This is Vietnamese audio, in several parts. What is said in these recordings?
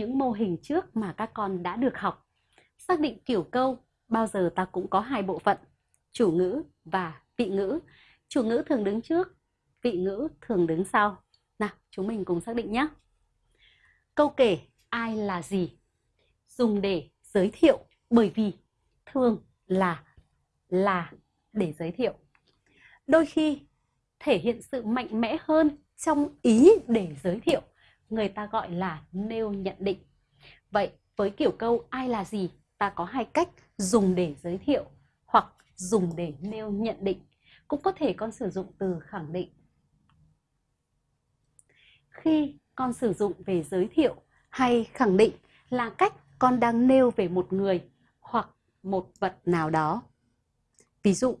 những mô hình trước mà các con đã được học. Xác định kiểu câu bao giờ ta cũng có hai bộ phận, chủ ngữ và vị ngữ. Chủ ngữ thường đứng trước, vị ngữ thường đứng sau. Nào, chúng mình cùng xác định nhé. Câu kể ai là gì dùng để giới thiệu bởi vì thường là là để giới thiệu. Đôi khi thể hiện sự mạnh mẽ hơn trong ý để giới thiệu, người ta gọi là nêu nhận định. Vậy với kiểu câu ai là gì, ta có hai cách dùng để giới thiệu hoặc dùng để nêu nhận định. Cũng có thể con sử dụng từ khẳng định. Khi con sử dụng về giới thiệu hay khẳng định là cách con đang nêu về một người hoặc một vật nào đó. Ví dụ,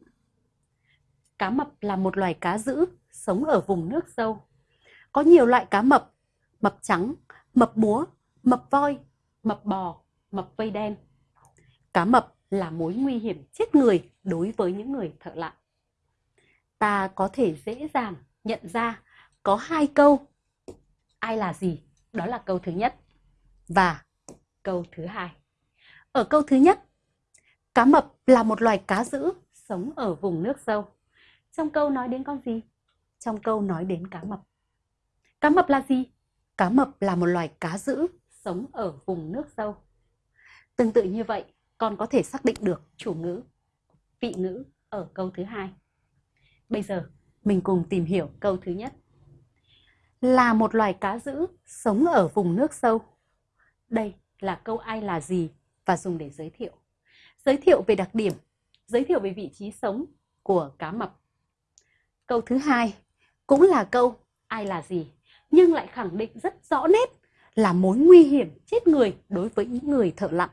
cá mập là một loài cá dữ sống ở vùng nước sâu. Có nhiều loại cá mập, mập trắng, mập múa, mập voi, mập bò, mập vây đen. Cá mập là mối nguy hiểm chết người đối với những người thợ lặn. Ta có thể dễ dàng nhận ra có hai câu ai là gì, đó là câu thứ nhất và câu thứ hai. Ở câu thứ nhất, cá mập là một loài cá dữ sống ở vùng nước sâu. Trong câu nói đến con gì? Trong câu nói đến cá mập. Cá mập là gì? Cá mập là một loài cá dữ sống ở vùng nước sâu. Tương tự như vậy, con có thể xác định được chủ ngữ, vị ngữ ở câu thứ hai. Bây giờ, mình cùng tìm hiểu câu thứ nhất. Là một loài cá dữ sống ở vùng nước sâu. Đây là câu ai là gì và dùng để giới thiệu. Giới thiệu về đặc điểm, giới thiệu về vị trí sống của cá mập. Câu thứ hai cũng là câu ai là gì, nhưng lại khẳng định rất rõ nét là mối nguy hiểm chết người đối với những người thợ lặng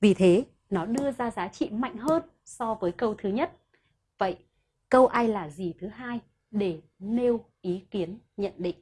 Vì thế, nó đưa ra giá trị mạnh hơn so với câu thứ nhất. Vậy, câu ai là gì thứ hai để nêu ý kiến nhận định.